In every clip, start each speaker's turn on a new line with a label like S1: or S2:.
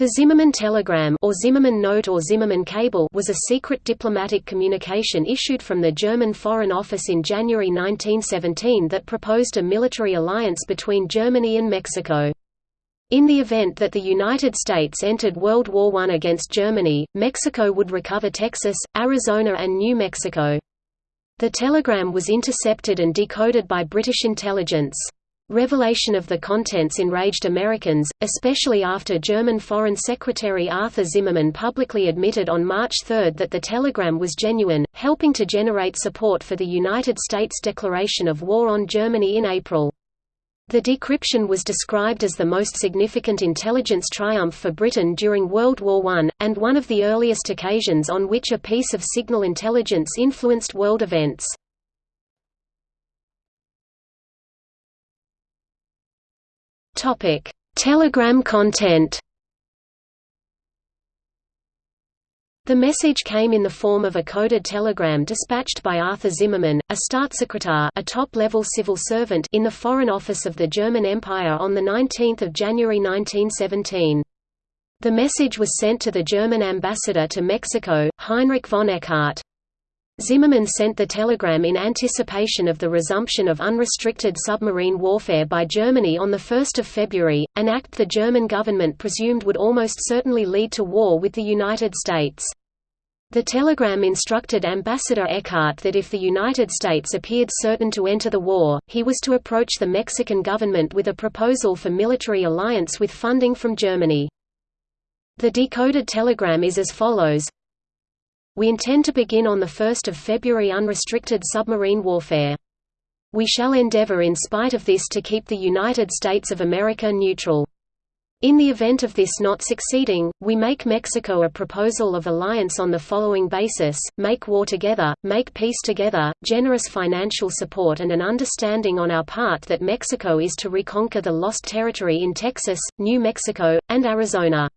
S1: The Zimmermann telegram or Zimmermann note or Zimmermann cable was a secret diplomatic communication issued from the German Foreign Office in January 1917 that proposed a military alliance between Germany and Mexico. In the event that the United States entered World War I against Germany, Mexico would recover Texas, Arizona and New Mexico. The telegram was intercepted and decoded by British intelligence. Revelation of the contents enraged Americans, especially after German Foreign Secretary Arthur Zimmermann publicly admitted on March 3 that the telegram was genuine, helping to generate support for the United States declaration of war on Germany in April. The decryption was described as the most significant intelligence triumph for Britain during World War I, and one of the earliest occasions on which a piece of signal intelligence influenced world events. Topic: Telegram content. The message came in the form of a coded telegram dispatched by Arthur Zimmermann, a Staatssekretär a top-level civil servant in the Foreign Office of the German Empire on 19 January 1917. The message was sent to the German ambassador to Mexico, Heinrich von Eckardt. Zimmermann sent the telegram in anticipation of the resumption of unrestricted submarine warfare by Germany on 1 February, an act the German government presumed would almost certainly lead to war with the United States. The telegram instructed Ambassador Eckardt that if the United States appeared certain to enter the war, he was to approach the Mexican government with a proposal for military alliance with funding from Germany. The decoded telegram is as follows we intend to begin on 1 February unrestricted submarine warfare. We shall endeavor in spite of this to keep the United States of America neutral. In the event of this not succeeding, we make Mexico a proposal of alliance on the following basis, make war together, make peace together, generous financial support and an understanding on our part that Mexico is to reconquer the lost territory in Texas, New Mexico, and Arizona.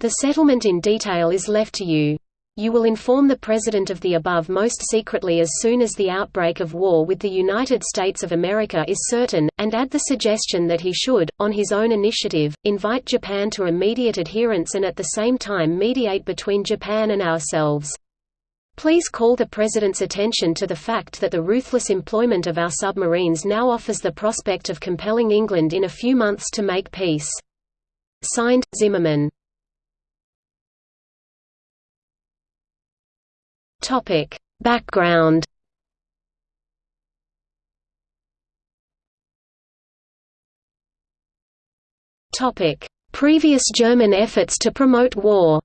S1: The settlement in detail is left to you. You will inform the President of the above most secretly as soon as the outbreak of war with the United States of America is certain, and add the suggestion that he should, on his own initiative, invite Japan to immediate adherence and at the same time mediate between Japan and ourselves. Please call the President's attention to the fact that the ruthless employment of our submarines now offers the prospect of compelling England in a few months to make peace. Signed, Zimmermann Topic: Background. Topic: Previous German efforts to promote war.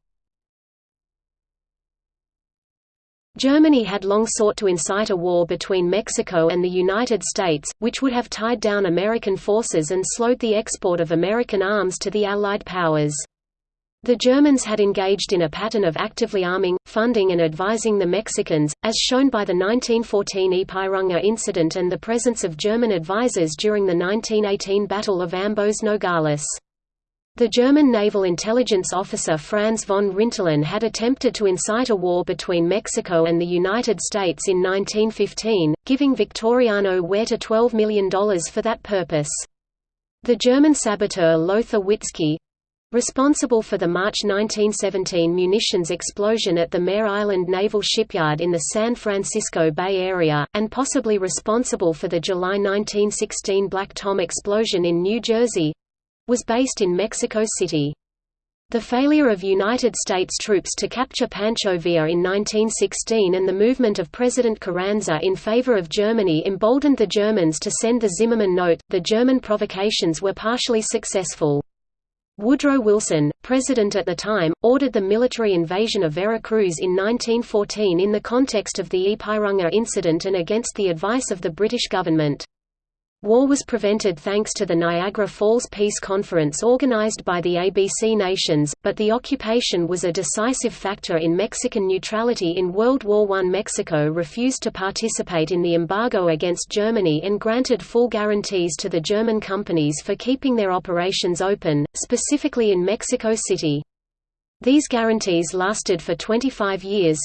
S1: Germany had long sought to incite a war between Mexico and the United States, which would have tied down American forces and slowed the export of American arms to the Allied powers. The Germans had engaged in a pattern of actively arming, funding and advising the Mexicans, as shown by the 1914 Ipiranga incident and the presence of German advisers during the 1918 Battle of Ambos Nogales. The German naval intelligence officer Franz von Rintelen had attempted to incite a war between Mexico and the United States in 1915, giving Victoriano Huerta $12 million for that purpose. The German saboteur Lothar Witzke, Responsible for the March 1917 munitions explosion at the Mare Island Naval Shipyard in the San Francisco Bay Area, and possibly responsible for the July 1916 Black Tom explosion in New Jersey—was based in Mexico City. The failure of United States troops to capture Pancho Villa in 1916 and the movement of President Carranza in favor of Germany emboldened the Germans to send the Zimmermann note. The German provocations were partially successful. Woodrow Wilson, president at the time, ordered the military invasion of Veracruz in 1914 in the context of the Ipiranga incident and against the advice of the British government. War was prevented thanks to the Niagara Falls Peace Conference organized by the ABC nations, but the occupation was a decisive factor in Mexican neutrality in World War I. Mexico refused to participate in the embargo against Germany and granted full guarantees to the German companies for keeping their operations open, specifically in Mexico City. These guarantees lasted for 25 years,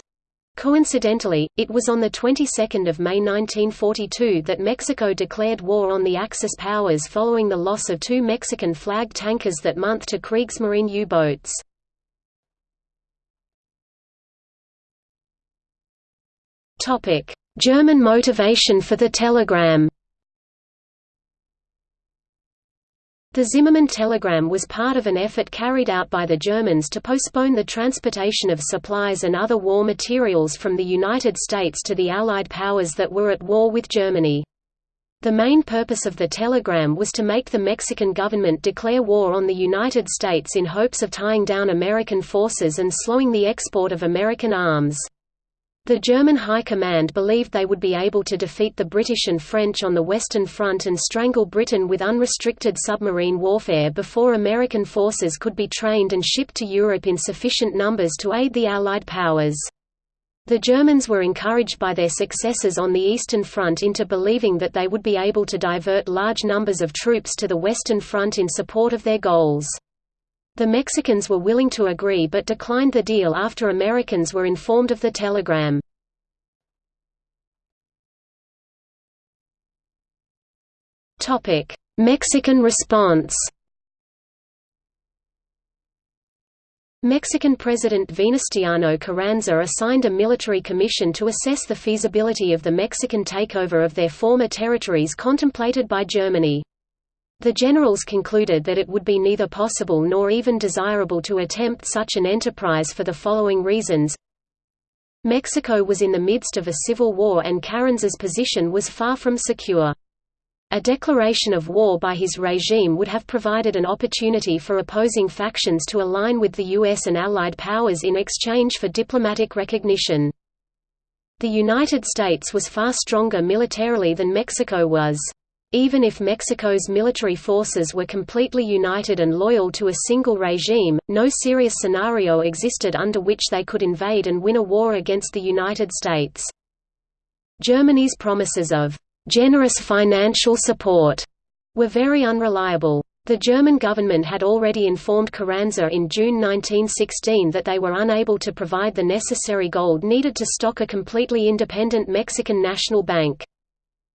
S1: Coincidentally, it was on the 22nd of May 1942 that Mexico declared war on the Axis powers following the loss of two Mexican flag tankers that month to Kriegsmarine U-boats. German motivation for the telegram The Zimmermann telegram was part of an effort carried out by the Germans to postpone the transportation of supplies and other war materials from the United States to the Allied powers that were at war with Germany. The main purpose of the telegram was to make the Mexican government declare war on the United States in hopes of tying down American forces and slowing the export of American arms. The German High Command believed they would be able to defeat the British and French on the Western Front and strangle Britain with unrestricted submarine warfare before American forces could be trained and shipped to Europe in sufficient numbers to aid the Allied powers. The Germans were encouraged by their successes on the Eastern Front into believing that they would be able to divert large numbers of troops to the Western Front in support of their goals. The Mexicans were willing to agree but declined the deal after Americans were informed of the telegram. Mexican response Mexican President Venustiano Carranza assigned a military commission to assess the feasibility of the Mexican takeover of their former territories contemplated by Germany. The generals concluded that it would be neither possible nor even desirable to attempt such an enterprise for the following reasons. Mexico was in the midst of a civil war and Carranza's position was far from secure. A declaration of war by his regime would have provided an opportunity for opposing factions to align with the US and Allied powers in exchange for diplomatic recognition. The United States was far stronger militarily than Mexico was. Even if Mexico's military forces were completely united and loyal to a single regime, no serious scenario existed under which they could invade and win a war against the United States. Germany's promises of generous financial support were very unreliable. The German government had already informed Carranza in June 1916 that they were unable to provide the necessary gold needed to stock a completely independent Mexican national bank.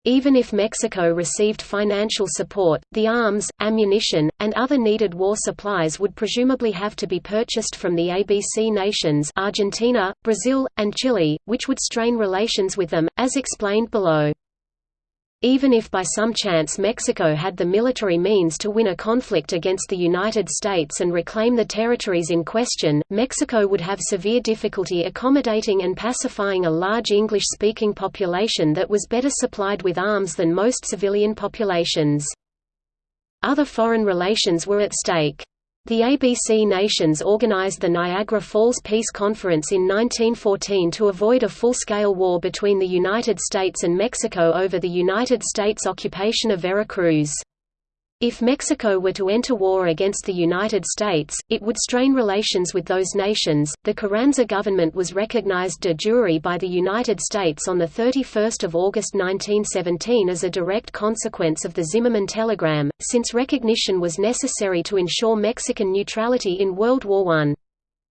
S1: Even if Mexico received financial support, the arms, ammunition, and other needed war supplies would presumably have to be purchased from the ABC nations Argentina, Brazil, and Chile, which would strain relations with them, as explained below. Even if by some chance Mexico had the military means to win a conflict against the United States and reclaim the territories in question, Mexico would have severe difficulty accommodating and pacifying a large English-speaking population that was better supplied with arms than most civilian populations. Other foreign relations were at stake. The ABC nations organized the Niagara Falls Peace Conference in 1914 to avoid a full-scale war between the United States and Mexico over the United States occupation of Veracruz. If Mexico were to enter war against the United States, it would strain relations with those nations. The Carranza government was recognized de jure by the United States on the 31st of August 1917 as a direct consequence of the Zimmermann telegram, since recognition was necessary to ensure Mexican neutrality in World War I.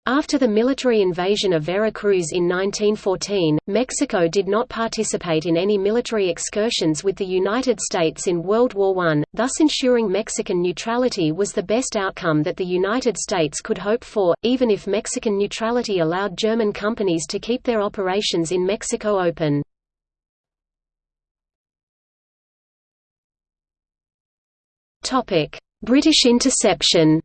S1: After the military invasion of Veracruz in 1914, Mexico did not participate in any military excursions with the United States in World War I, thus ensuring Mexican neutrality was the best outcome that the United States could hope for, even if Mexican neutrality allowed German companies to keep their operations in Mexico open. British interception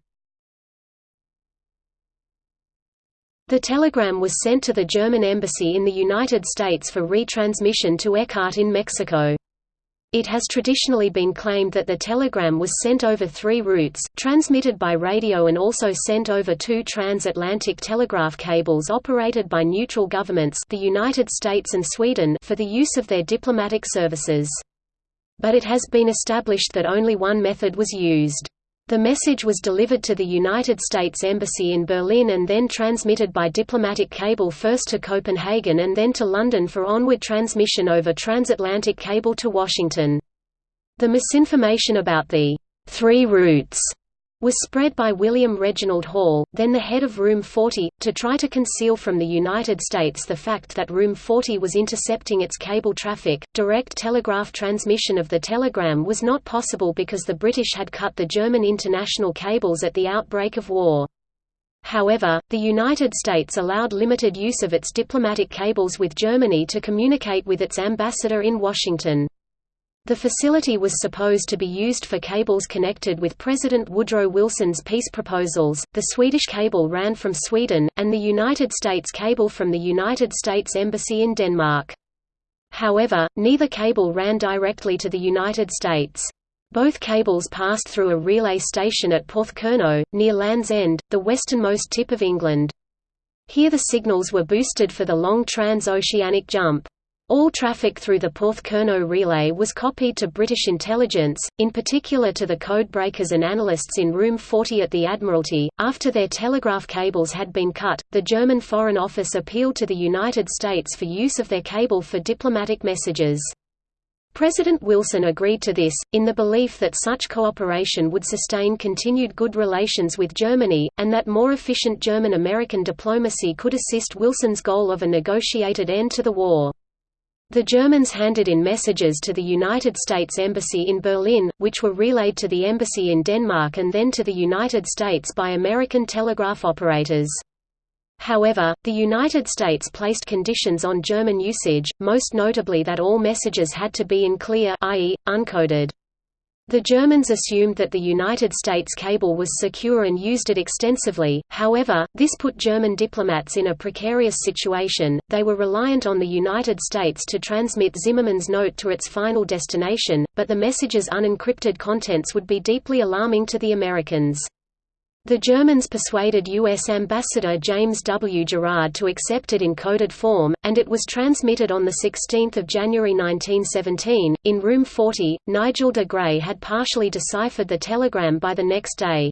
S1: The telegram was sent to the German embassy in the United States for retransmission to Eckardt in Mexico. It has traditionally been claimed that the telegram was sent over three routes, transmitted by radio and also sent over two transatlantic telegraph cables operated by neutral governments the United States and Sweden for the use of their diplomatic services. But it has been established that only one method was used. The message was delivered to the United States Embassy in Berlin and then transmitted by diplomatic cable first to Copenhagen and then to London for onward transmission over transatlantic cable to Washington. The misinformation about the three routes was spread by William Reginald Hall, then the head of Room 40, to try to conceal from the United States the fact that Room 40 was intercepting its cable traffic. Direct telegraph transmission of the telegram was not possible because the British had cut the German international cables at the outbreak of war. However, the United States allowed limited use of its diplomatic cables with Germany to communicate with its ambassador in Washington. The facility was supposed to be used for cables connected with President Woodrow Wilson's peace proposals. The Swedish cable ran from Sweden, and the United States cable from the United States Embassy in Denmark. However, neither cable ran directly to the United States. Both cables passed through a relay station at Porthcurno, near Land's End, the westernmost tip of England. Here the signals were boosted for the long trans-oceanic jump. All traffic through the Porthcurno relay was copied to British intelligence, in particular to the code breakers and analysts in Room 40 at the Admiralty. After their telegraph cables had been cut, the German Foreign Office appealed to the United States for use of their cable for diplomatic messages. President Wilson agreed to this, in the belief that such cooperation would sustain continued good relations with Germany, and that more efficient German-American diplomacy could assist Wilson's goal of a negotiated end to the war. The Germans handed in messages to the United States Embassy in Berlin, which were relayed to the embassy in Denmark and then to the United States by American telegraph operators. However, the United States placed conditions on German usage, most notably that all messages had to be in clear i.e., uncoded. The Germans assumed that the United States cable was secure and used it extensively, however, this put German diplomats in a precarious situation, they were reliant on the United States to transmit Zimmermann's note to its final destination, but the message's unencrypted contents would be deeply alarming to the Americans. The Germans persuaded U.S. Ambassador James W. Gerard to accept it in coded form, and it was transmitted on 16 January 1917. In Room 40, Nigel de Grey had partially deciphered the telegram by the next day.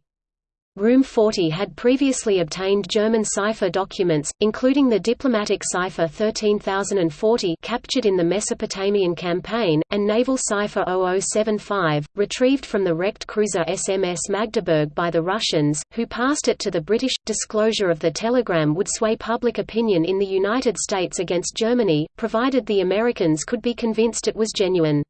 S1: Room 40 had previously obtained German cipher documents, including the diplomatic cipher 13040 captured in the Mesopotamian campaign, and naval cipher 0075, retrieved from the wrecked cruiser SMS Magdeburg by the Russians, who passed it to the British. Disclosure of the telegram would sway public opinion in the United States against Germany, provided the Americans could be convinced it was genuine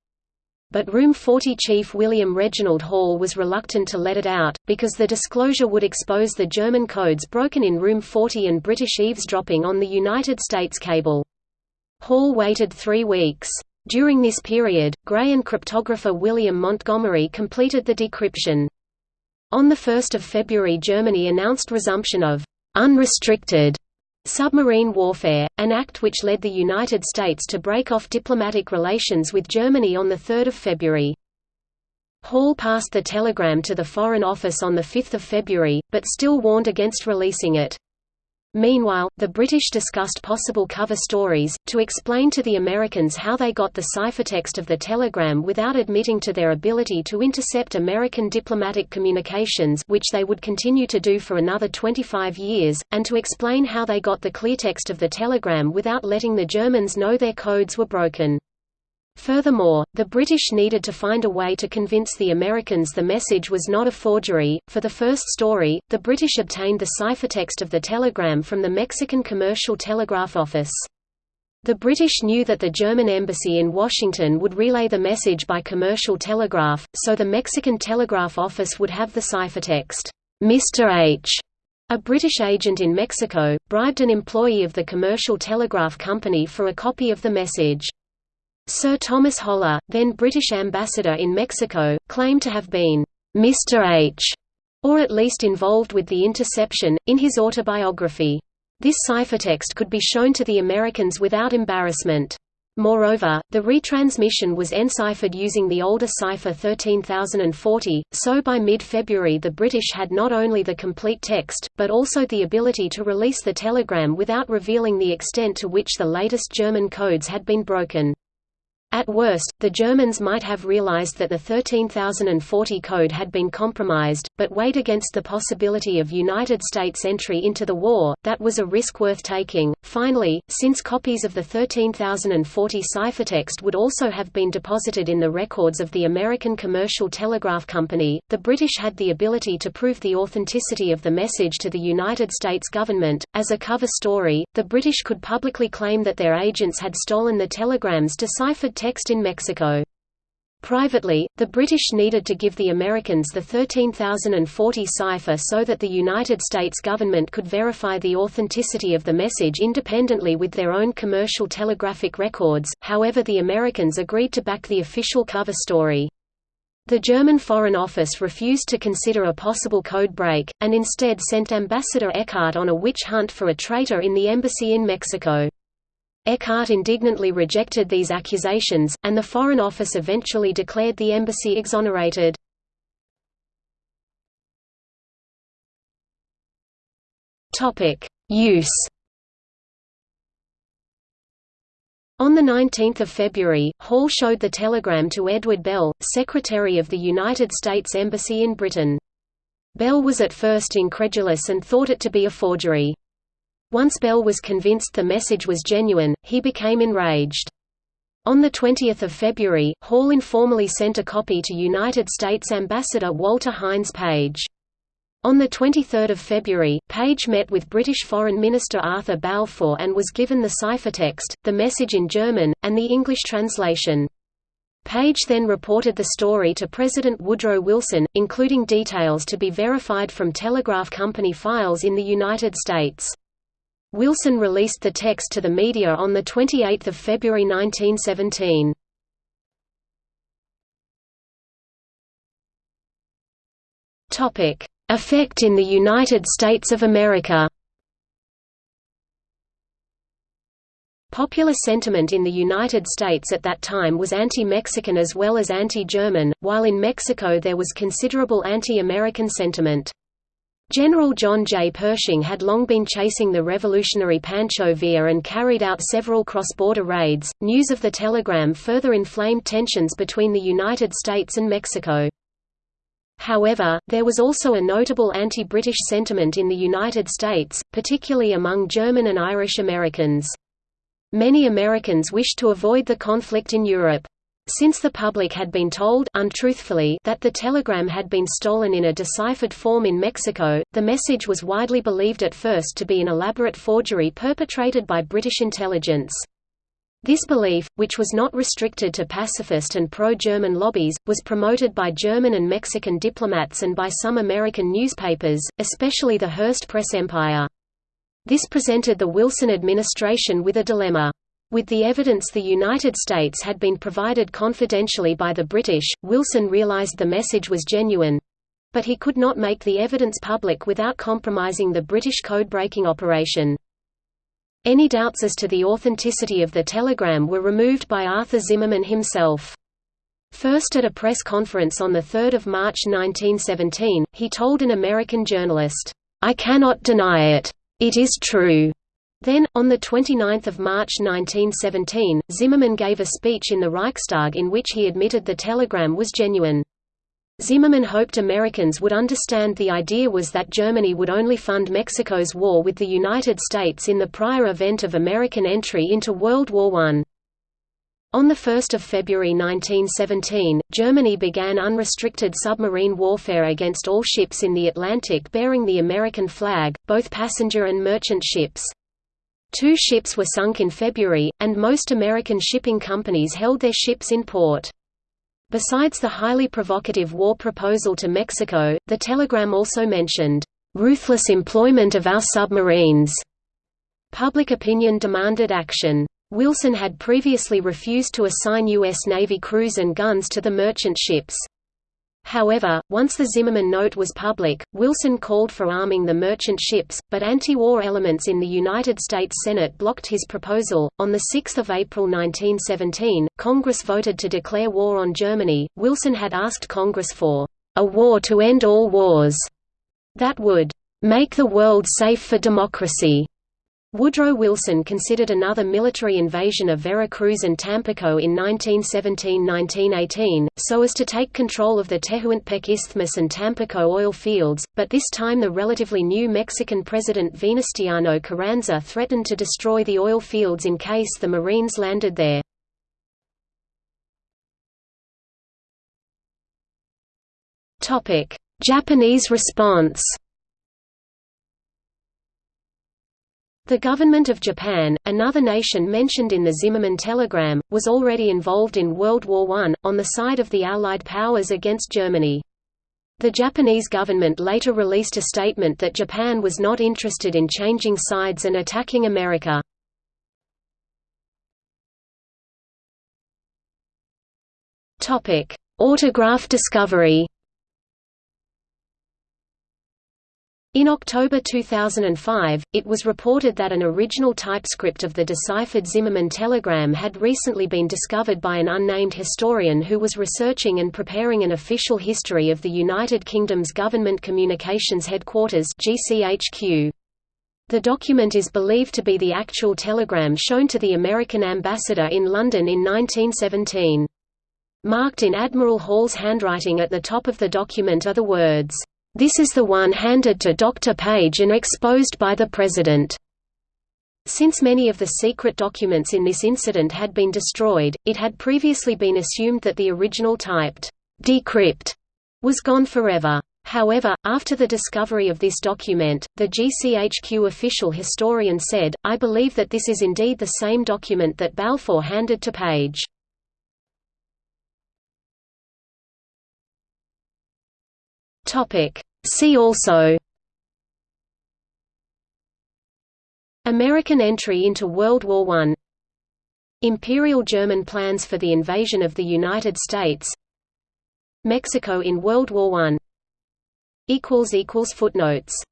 S1: but Room 40 chief William Reginald Hall was reluctant to let it out, because the disclosure would expose the German codes broken in Room 40 and British eavesdropping on the United States cable. Hall waited three weeks. During this period, Grey and cryptographer William Montgomery completed the decryption. On 1 February Germany announced resumption of «unrestricted» Submarine warfare, an act which led the United States to break off diplomatic relations with Germany on 3 February. Hall passed the telegram to the Foreign Office on 5 February, but still warned against releasing it. Meanwhile, the British discussed possible cover stories, to explain to the Americans how they got the ciphertext of the telegram without admitting to their ability to intercept American diplomatic communications which they would continue to do for another 25 years, and to explain how they got the cleartext of the telegram without letting the Germans know their codes were broken. Furthermore, the British needed to find a way to convince the Americans the message was not a forgery. For the first story, the British obtained the ciphertext of the telegram from the Mexican Commercial Telegraph Office. The British knew that the German embassy in Washington would relay the message by commercial telegraph, so the Mexican Telegraph Office would have the ciphertext. Mr. H. A British agent in Mexico, bribed an employee of the Commercial Telegraph Company for a copy of the message. Sir Thomas Hohler, then British ambassador in Mexico, claimed to have been Mr. H, or at least involved with the interception, in his autobiography. This ciphertext could be shown to the Americans without embarrassment. Moreover, the retransmission was enciphered using the older cipher 13040, so by mid-February the British had not only the complete text, but also the ability to release the telegram without revealing the extent to which the latest German codes had been broken. At worst, the Germans might have realized that the 13040 code had been compromised, but weighed against the possibility of United States entry into the war, that was a risk worth taking. finally, since copies of the 13040 ciphertext would also have been deposited in the records of the American Commercial Telegraph Company, the British had the ability to prove the authenticity of the message to the United States government. As a cover story, the British could publicly claim that their agents had stolen the telegram's deciphered text in Mexico. Privately, the British needed to give the Americans the 13040 cipher so that the United States government could verify the authenticity of the message independently with their own commercial telegraphic records, however the Americans agreed to back the official cover story. The German Foreign Office refused to consider a possible code break, and instead sent Ambassador Eckardt on a witch hunt for a traitor in the embassy in Mexico. Eckardt indignantly rejected these accusations, and the Foreign Office eventually declared the embassy exonerated. Use On 19 February, Hall showed the telegram to Edward Bell, Secretary of the United States Embassy in Britain. Bell was at first incredulous and thought it to be a forgery. Once Bell was convinced the message was genuine, he became enraged. On 20 February, Hall informally sent a copy to United States Ambassador Walter Hines Page. On 23 February, Page met with British Foreign Minister Arthur Balfour and was given the ciphertext, the message in German, and the English translation. Page then reported the story to President Woodrow Wilson, including details to be verified from telegraph company files in the United States. Wilson released the text to the media on 28 February 1917. Effect in the United States of America Popular sentiment in the United States at that time was anti-Mexican as well as anti-German, while in Mexico there was considerable anti-American sentiment. General John J. Pershing had long been chasing the revolutionary Pancho Villa and carried out several cross-border raids. News of the telegram further inflamed tensions between the United States and Mexico. However, there was also a notable anti-British sentiment in the United States, particularly among German and Irish Americans. Many Americans wished to avoid the conflict in Europe. Since the public had been told untruthfully that the telegram had been stolen in a deciphered form in Mexico, the message was widely believed at first to be an elaborate forgery perpetrated by British intelligence. This belief, which was not restricted to pacifist and pro-German lobbies, was promoted by German and Mexican diplomats and by some American newspapers, especially the Hearst Press Empire. This presented the Wilson administration with a dilemma. With the evidence the United States had been provided confidentially by the British, Wilson realized the message was genuine. But he could not make the evidence public without compromising the British code-breaking operation. Any doubts as to the authenticity of the telegram were removed by Arthur Zimmermann himself. First at a press conference on 3 March 1917, he told an American journalist, "'I cannot deny it. It is true. Then, on 29 March 1917, Zimmermann gave a speech in the Reichstag in which he admitted the telegram was genuine. Zimmermann hoped Americans would understand the idea was that Germany would only fund Mexico's war with the United States in the prior event of American entry into World War I. On 1 February 1917, Germany began unrestricted submarine warfare against all ships in the Atlantic bearing the American flag, both passenger and merchant ships. Two ships were sunk in February, and most American shipping companies held their ships in port. Besides the highly provocative war proposal to Mexico, the telegram also mentioned, "...ruthless employment of our submarines." Public opinion demanded action. Wilson had previously refused to assign U.S. Navy crews and guns to the merchant ships. However, once the Zimmermann note was public, Wilson called for arming the merchant ships, but anti-war elements in the United States Senate blocked his proposal. On 6 April 1917, Congress voted to declare war on Germany. Wilson had asked Congress for a war to end all wars that would make the world safe for democracy. Woodrow Wilson considered another military invasion of Veracruz and Tampico in 1917–1918, so as to take control of the Tehuantepec Isthmus and Tampico oil fields, but this time the relatively new Mexican President Venustiano Carranza threatened to destroy the oil fields in case the Marines landed there. Japanese response The government of Japan, another nation mentioned in the Zimmermann telegram, was already involved in World War I, on the side of the Allied powers against Germany. The Japanese government later released a statement that Japan was not interested in changing sides and attacking America. Autograph discovery In October 2005, it was reported that an original typescript of the deciphered Zimmermann telegram had recently been discovered by an unnamed historian who was researching and preparing an official history of the United Kingdom's Government Communications Headquarters GCHQ. The document is believed to be the actual telegram shown to the American ambassador in London in 1917. Marked in Admiral Hall's handwriting at the top of the document are the words, this is the one handed to Dr. Page and exposed by the President. Since many of the secret documents in this incident had been destroyed, it had previously been assumed that the original typed decrypt was gone forever. However, after the discovery of this document, the GCHQ official historian said, I believe that this is indeed the same document that Balfour handed to Page. Topic. See also. American entry into World War I Imperial German plans for the invasion of the United States. Mexico in World War I Footnotes